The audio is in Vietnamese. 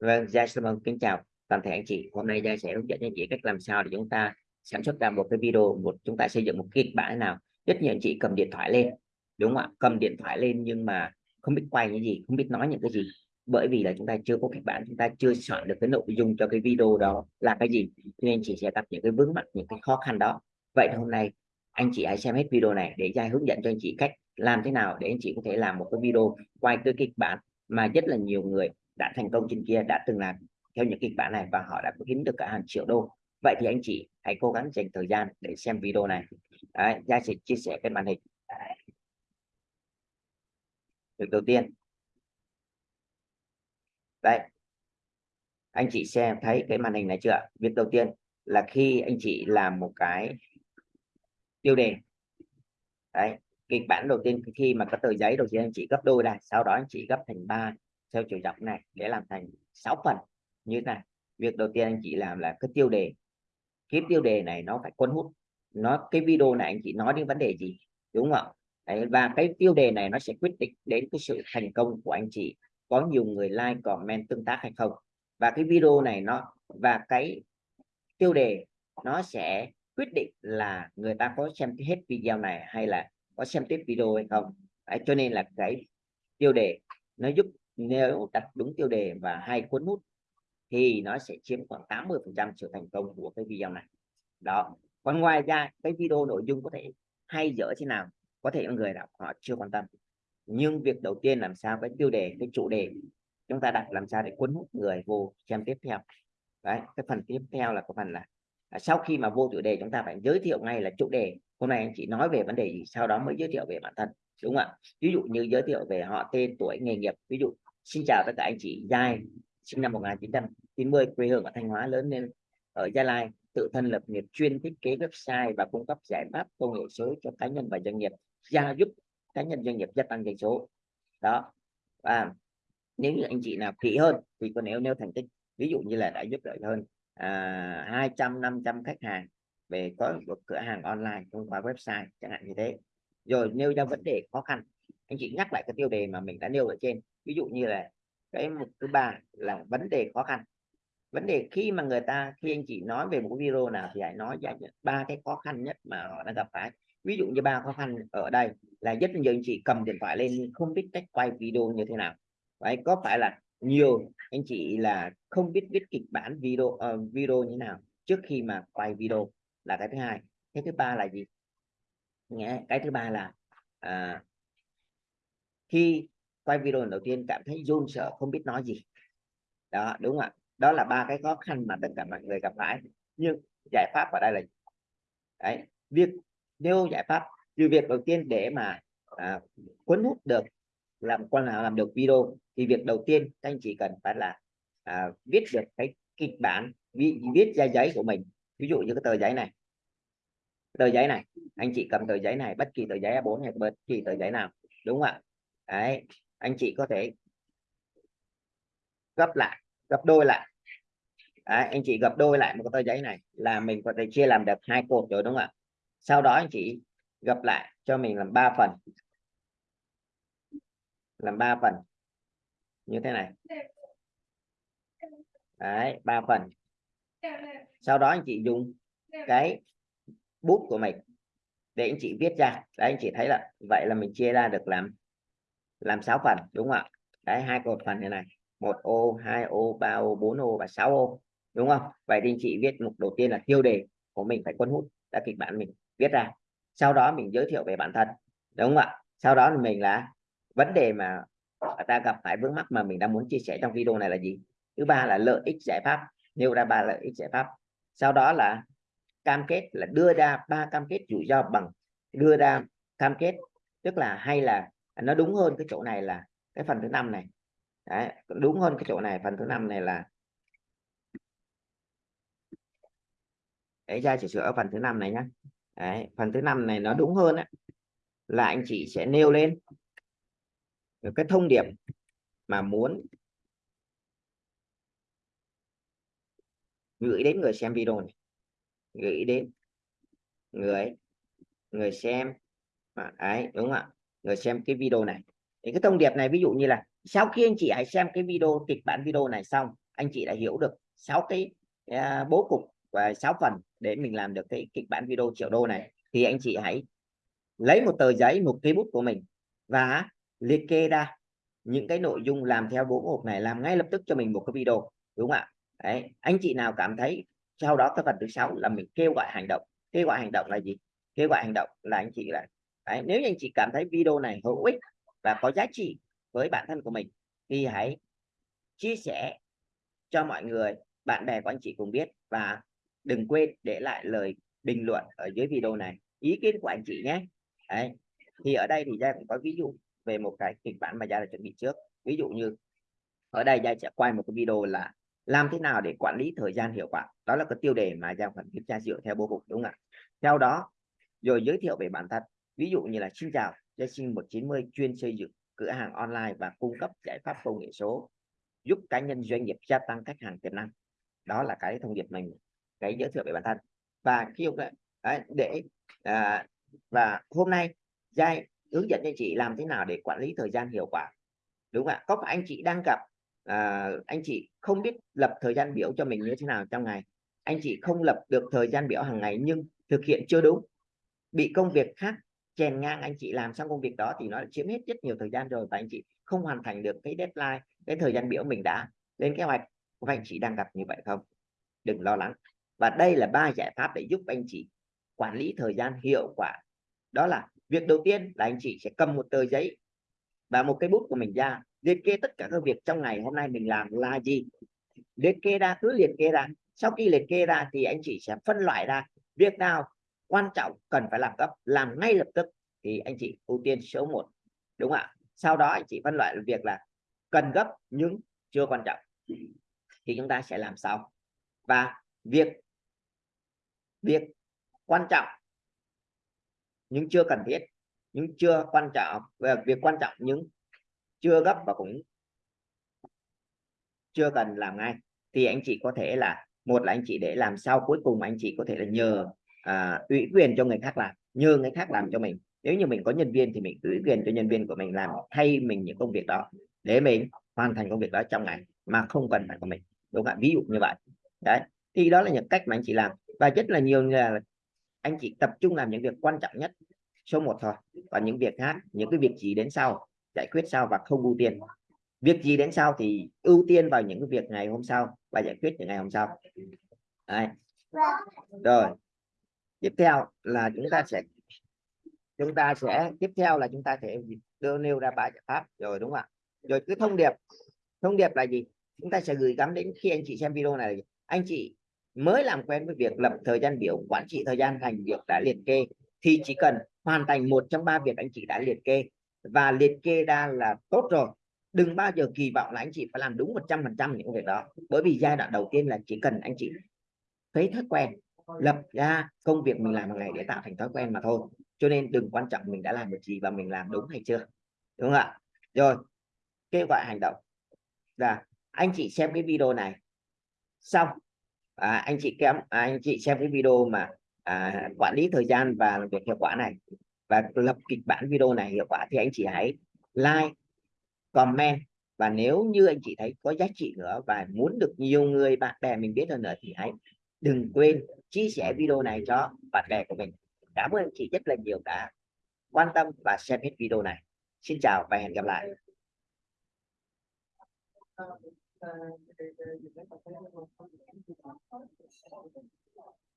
Vâng, Gia xin mừng kính chào toàn thể anh chị. Hôm nay Gia sẽ hướng dẫn anh chị cách làm sao để chúng ta sản xuất ra một cái video, một chúng ta xây dựng một kịch bản nào. Rất nhiều anh chị cầm điện thoại lên, đúng không ạ? Cầm điện thoại lên nhưng mà không biết quay những gì, không biết nói những cái gì. Bởi vì là chúng ta chưa có kịch bản, chúng ta chưa soạn được cái nội dung cho cái video đó là cái gì. Nên anh chị sẽ gặp những cái vướng mắc, những cái khó khăn đó. Vậy hôm nay anh chị hãy xem hết video này để Gia hướng dẫn cho anh chị cách làm thế nào để anh chị có thể làm một cái video quay cái kịch bản mà rất là nhiều người đã thành công trên kia đã từng làm theo những kịch bản này và họ đã kiếm được cả hàng triệu đô. Vậy thì anh chị hãy cố gắng dành thời gian để xem video này. Đấy, Gia sẽ chia sẻ cái màn hình. Việc đầu tiên. Đây. Anh chị xem thấy cái màn hình này chưa việc đầu tiên là khi anh chị làm một cái tiêu đề. Đấy kịch bản đầu tiên khi mà có tờ giấy đầu tiên anh chị gấp đôi này sau đó anh chị gấp thành ba theo chiều dọc này để làm thành 6 phần như thế này. Việc đầu tiên anh chị làm là cái tiêu đề. Cái tiêu đề này nó phải cuốn hút. Nó cái video này anh chị nói đến vấn đề gì đúng không Đấy, và cái tiêu đề này nó sẽ quyết định đến cái sự thành công của anh chị. Có nhiều người like comment tương tác hay không? Và cái video này nó và cái tiêu đề nó sẽ quyết định là người ta có xem hết video này hay là có xem tiếp video hay không? Đấy, cho nên là cái tiêu đề nó giúp nếu đặt đúng tiêu đề và hay cuốn hút, thì nó sẽ chiếm khoảng 80 phần trăm sự thành công của cái video này. Đó. Còn ngoài ra, cái video nội dung có thể hay dở thế nào, có thể những người đọc họ chưa quan tâm. Nhưng việc đầu tiên làm sao cái tiêu đề, cái chủ đề chúng ta đặt làm sao để cuốn hút người vô xem tiếp theo. Đấy, cái phần tiếp theo là có phần là à, sau khi mà vô chủ đề chúng ta phải giới thiệu ngay là chủ đề. Hôm nay anh chị nói về vấn đề gì, sau đó mới giới thiệu về bản thân, đúng không ạ? Ví dụ như giới thiệu về họ tên, tuổi, nghề nghiệp, ví dụ xin chào tất cả anh chị. Giai sinh năm 1990 quê hương ở Thanh Hóa lớn lên ở Gia Lai tự thân lập nghiệp chuyên thiết kế website và cung cấp giải pháp công nghệ số cho cá nhân và doanh nghiệp gia giúp cá nhân doanh nghiệp gia tăng doanh số. Đó. Và nếu như anh chị nào kỹ hơn thì có nếu nêu thành tích ví dụ như là đã giúp đỡ hơn à, 200 500 khách hàng về có một cửa hàng online thông qua website chẳng hạn như thế. Rồi nêu ra vấn đề khó khăn. Anh chị nhắc lại cái tiêu đề mà mình đã nêu ở trên ví dụ như là cái mục thứ ba là vấn đề khó khăn. Vấn đề khi mà người ta khi anh chị nói về một video nào thì hãy nói ra ba cái khó khăn nhất mà họ đã gặp phải. Ví dụ như ba khó khăn ở đây là rất nhiều anh chị cầm điện thoại lên không biết cách quay video như thế nào. Vậy có phải là nhiều anh chị là không biết viết kịch bản video uh, video như thế nào trước khi mà quay video là cái thứ hai. Cái thứ ba là gì? Nghe cái thứ ba là à, khi quay video đầu tiên cảm thấy run sợ không biết nói gì. Đó đúng không ạ. Đó là ba cái khó khăn mà tất cả mọi người gặp phải. Nhưng giải pháp ở đây là đấy việc nêu giải pháp từ việc đầu tiên để mà à, cuốn hút được làm quan nào làm được video thì việc đầu tiên các anh chỉ cần phải là à, viết được cái kịch bản viết, viết ra giấy của mình. Ví dụ như cái tờ giấy này. Tờ giấy này anh chị cầm tờ giấy này bất kỳ tờ giấy A4 hay bất kỳ tờ giấy nào đúng không ạ? Đấy anh chị có thể gấp lại gấp đôi lại. Đấy, anh chị gấp đôi lại một cái tờ giấy này là mình có thể chia làm được hai cột rồi đúng không ạ? Sau đó anh chị gấp lại cho mình làm ba phần. Làm ba phần. Như thế này. Đấy ba phần. Sau đó anh chị dùng cái bút của mình để anh chị viết ra. Đấy anh chị thấy là vậy là mình chia ra được làm làm 6 phần, đúng không ạ? Đấy, hai cột phần như này. Một ô, hai ô, ba ô, bốn ô và 6 ô, đúng không? Vậy thì chị viết mục đầu tiên là tiêu đề của mình phải cuốn hút đã kịch bản mình viết ra. Sau đó mình giới thiệu về bản thân, đúng không ạ? Sau đó thì mình là vấn đề mà ta gặp phải vướng mắc mà mình đang muốn chia sẻ trong video này là gì? Thứ ba là lợi ích giải pháp, nêu ra ba lợi ích giải pháp. Sau đó là cam kết là đưa ra ba cam kết rủi ro bằng, đưa ra cam kết, tức là hay là nó đúng hơn cái chỗ này là cái phần thứ năm này. Đấy, đúng hơn cái chỗ này phần thứ năm này là để ra chỉ sửa ở phần thứ năm này nhá. Đấy, phần thứ năm này nó đúng hơn á, là anh chị sẽ nêu lên cái thông điệp mà muốn gửi đến người xem video này. Gửi đến người người xem. Mà ấy đúng không ạ? Người xem cái video này. Thì cái thông điệp này ví dụ như là sau khi anh chị hãy xem cái video kịch bản video này xong anh chị đã hiểu được sáu cái uh, bố cục và sáu phần để mình làm được cái kịch bản video triệu đô này thì anh chị hãy lấy một tờ giấy một cây bút của mình và liệt kê ra những cái nội dung làm theo bố cục này làm ngay lập tức cho mình một cái video đúng không ạ? Đấy. anh chị nào cảm thấy sau đó cái phần thứ sáu là mình kêu gọi hành động. Kêu gọi hành động là gì? Kêu gọi hành động là anh chị là Đấy. nếu như anh chị cảm thấy video này hữu ích và có giá trị với bản thân của mình, thì hãy chia sẻ cho mọi người, bạn bè của anh chị cùng biết và đừng quên để lại lời bình luận ở dưới video này, ý kiến của anh chị nhé Đấy. thì ở đây thì gia cũng có ví dụ về một cái kịch bản mà gia đã chuẩn bị trước ví dụ như ở đây gia sẽ quay một cái video là làm thế nào để quản lý thời gian hiệu quả đó là cái tiêu đề mà gia phần kiểm tra dựa theo bố cục, đúng không ạ theo đó, rồi giới thiệu về bản thân ví dụ như là xin chào gia sinh 190 chuyên xây dựng cửa hàng online và cung cấp giải pháp công nghệ số giúp cá nhân doanh nghiệp gia tăng khách hàng tiềm năng. Đó là cái thông điệp mình cái giới thiệu về bản thân. Và khi đấy, để à, và hôm nay giai hướng dẫn cho chị làm thế nào để quản lý thời gian hiệu quả đúng không ạ? Có phải anh chị đang gặp à, anh chị không biết lập thời gian biểu cho mình như thế nào trong ngày? Anh chị không lập được thời gian biểu hàng ngày nhưng thực hiện chưa đúng bị công việc khác chèn ngang anh chị làm xong công việc đó thì nó chiếm hết rất nhiều thời gian rồi và anh chị không hoàn thành được cái deadline, cái thời gian biểu mình đã lên kế hoạch. Của anh chị đang gặp như vậy không? Đừng lo lắng. Và đây là ba giải pháp để giúp anh chị quản lý thời gian hiệu quả. Đó là việc đầu tiên là anh chị sẽ cầm một tờ giấy và một cái bút của mình ra, liệt kê tất cả các việc trong ngày hôm nay mình làm là gì. Liệt kê ra, cứ liệt kê ra. Sau khi liệt kê ra thì anh chị sẽ phân loại ra việc nào quan trọng cần phải làm gấp, làm ngay lập tức thì anh chị ưu tiên số 1 đúng không ạ? Sau đó anh chị phân loại việc là cần gấp nhưng chưa quan trọng thì chúng ta sẽ làm sau. Và việc việc quan trọng nhưng chưa cần thiết, nhưng chưa quan trọng về việc quan trọng nhưng chưa gấp và cũng chưa cần làm ngay thì anh chị có thể là, một là anh chị để làm sau, cuối cùng anh chị có thể là nhờ à, ủy quyền cho người khác làm nhờ người khác làm cho mình. Nếu như mình có nhân viên thì mình ủy quyền cho nhân viên của mình làm thay mình những công việc đó để mình hoàn thành công việc đó trong ngày mà không cần phải của mình đúng không ạ? Ví dụ như vậy. Đấy thì đó là những cách mà anh chị làm. Và rất là nhiều là anh chị tập trung làm những việc quan trọng nhất số 1 thôi. Và những việc khác những cái việc gì đến sau giải quyết sau và không ưu tiên. Việc gì đến sau thì ưu tiên vào những cái việc ngày hôm sau và giải quyết những ngày hôm sau. Đấy. rồi tiếp theo là chúng ta sẽ, chúng ta sẽ, tiếp theo là chúng ta sẽ đưa nêu ra ba giải pháp. Rồi đúng không ạ? Rồi cứ thông điệp. Thông điệp là gì? Chúng ta sẽ gửi gắm đến khi anh chị xem video này anh chị mới làm quen với việc lập thời gian biểu, quản trị thời gian thành việc đã liệt kê, thì chỉ cần hoàn thành một trong ba việc anh chị đã liệt kê. Và liệt kê ra là tốt rồi. Đừng bao giờ kỳ vọng là anh chị phải làm đúng 100 phần trăm những việc đó. Bởi vì giai đoạn đầu tiên là chỉ cần anh chị thấy thói quen lập ra công việc mình làm hàng ngày để tạo thành thói quen mà thôi. Cho nên đừng quan trọng mình đã làm được gì và mình làm đúng hay chưa. Đúng không ạ? Rồi kêu gọi hành động. Là anh chị xem cái video này. Xong à, anh chị kém à, anh chị xem cái video mà à, quản lý thời gian và làm việc hiệu quả này và lập kịch bản video này hiệu quả thì anh chị hãy like comment và nếu như anh chị thấy có giá trị nữa và muốn được nhiều người bạn bè mình biết hơn nữa thì hãy đừng quên chia sẻ video này cho bạn bè của mình. Cảm ơn chị rất là nhiều đã quan tâm và xem hết video này. Xin chào và hẹn gặp lại. Thank you.